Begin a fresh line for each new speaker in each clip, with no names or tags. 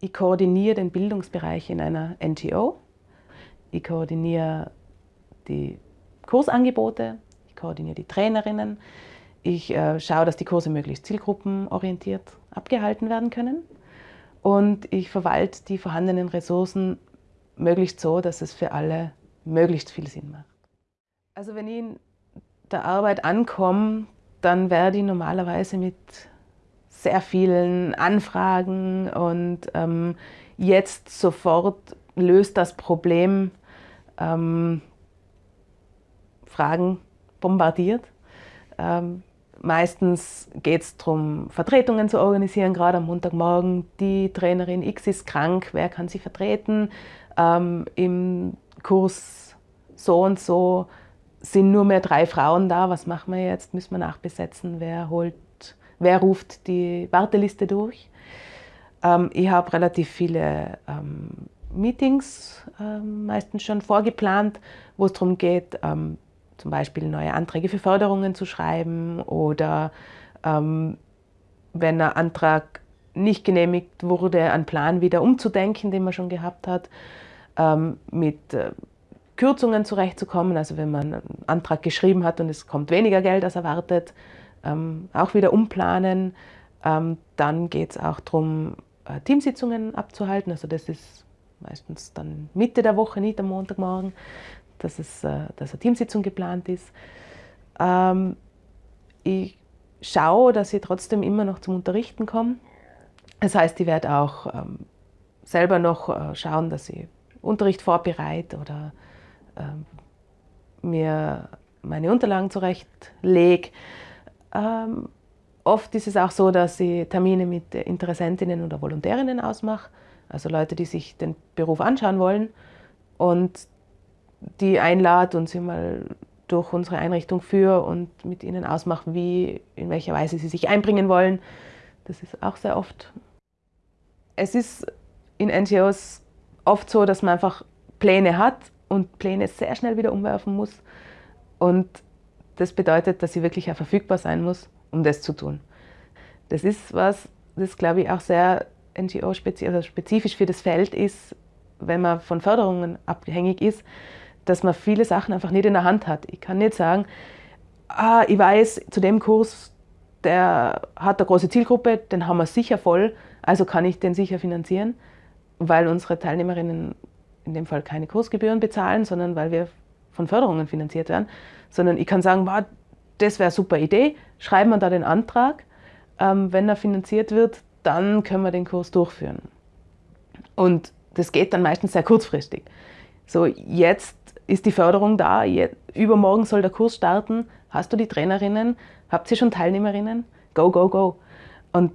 Ich koordiniere den Bildungsbereich in einer NGO. Ich koordiniere die Kursangebote, ich koordiniere die Trainerinnen, ich äh, schaue, dass die Kurse möglichst zielgruppenorientiert abgehalten werden können und ich verwalte die vorhandenen Ressourcen möglichst so, dass es für alle möglichst viel Sinn macht. Also wenn ich in der Arbeit ankomme, dann werde ich normalerweise mit sehr vielen Anfragen und ähm, jetzt sofort löst das Problem ähm, Fragen bombardiert. Ähm, meistens geht es darum, Vertretungen zu organisieren, gerade am Montagmorgen. Die Trainerin X ist krank, wer kann sie vertreten? Ähm, Im Kurs so und so sind nur mehr drei Frauen da, was machen wir jetzt? Müssen wir nachbesetzen? Wer, holt, wer ruft die Warteliste durch? Ähm, ich habe relativ viele ähm, Meetings ähm, meistens schon vorgeplant, wo es darum geht, ähm, zum Beispiel neue Anträge für Förderungen zu schreiben oder ähm, wenn ein Antrag nicht genehmigt wurde, einen Plan wieder umzudenken, den man schon gehabt hat, ähm, mit äh, Kürzungen zurechtzukommen, also wenn man einen Antrag geschrieben hat und es kommt weniger Geld als erwartet, ähm, auch wieder umplanen. Ähm, dann geht es auch darum, äh, Teamsitzungen abzuhalten, also das ist meistens dann Mitte der Woche, nicht am Montagmorgen, dass, es, äh, dass eine Teamsitzung geplant ist. Ähm, ich schaue, dass ich trotzdem immer noch zum Unterrichten komme. Das heißt, ich werde auch ähm, selber noch äh, schauen, dass ich Unterricht vorbereite oder ähm, mir meine Unterlagen zurechtlege. Ähm, oft ist es auch so, dass ich Termine mit Interessentinnen oder Volontärinnen ausmache, also Leute, die sich den Beruf anschauen wollen und die einlade und sie mal durch unsere Einrichtung führe und mit ihnen ausmache, wie, in welcher Weise sie sich einbringen wollen. Das ist auch sehr oft. Es ist in NGOs oft so, dass man einfach Pläne hat und Pläne sehr schnell wieder umwerfen muss. Und das bedeutet, dass sie wirklich auch verfügbar sein muss, um das zu tun. Das ist was, das glaube ich auch sehr NGO-spezifisch also für das Feld ist, wenn man von Förderungen abhängig ist, dass man viele Sachen einfach nicht in der Hand hat. Ich kann nicht sagen, ah, ich weiß, zu dem Kurs, der hat eine große Zielgruppe, den haben wir sicher voll, also kann ich den sicher finanzieren, weil unsere Teilnehmerinnen in dem Fall keine Kursgebühren bezahlen, sondern weil wir von Förderungen finanziert werden, sondern ich kann sagen, wow, das wäre eine super Idee, schreiben wir da den Antrag, ähm, wenn er finanziert wird, dann können wir den Kurs durchführen. Und das geht dann meistens sehr kurzfristig. So, jetzt ist die Förderung da, übermorgen soll der Kurs starten, hast du die Trainerinnen, habt ihr schon Teilnehmerinnen? Go, go, go. Und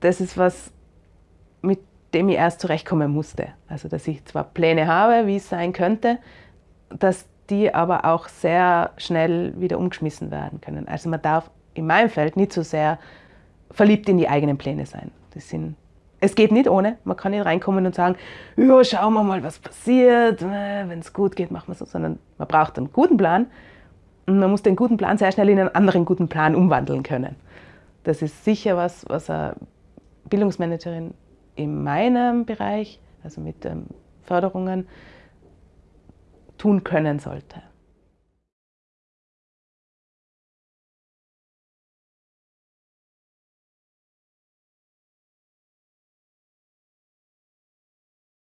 das ist was, mit dem ich erst zurechtkommen musste. Also, dass ich zwar Pläne habe, wie es sein könnte, dass die aber auch sehr schnell wieder umgeschmissen werden können. Also man darf in meinem Feld nicht so sehr verliebt in die eigenen Pläne sein. Das sind, es geht nicht ohne. Man kann nicht reinkommen und sagen, ja, schauen wir mal, was passiert. Äh, Wenn es gut geht, machen wir so. Sondern man braucht einen guten Plan und man muss den guten Plan sehr schnell in einen anderen guten Plan umwandeln können. Das ist sicher was, was eine Bildungsmanagerin in meinem Bereich, also mit ähm, Förderungen, tun können sollte.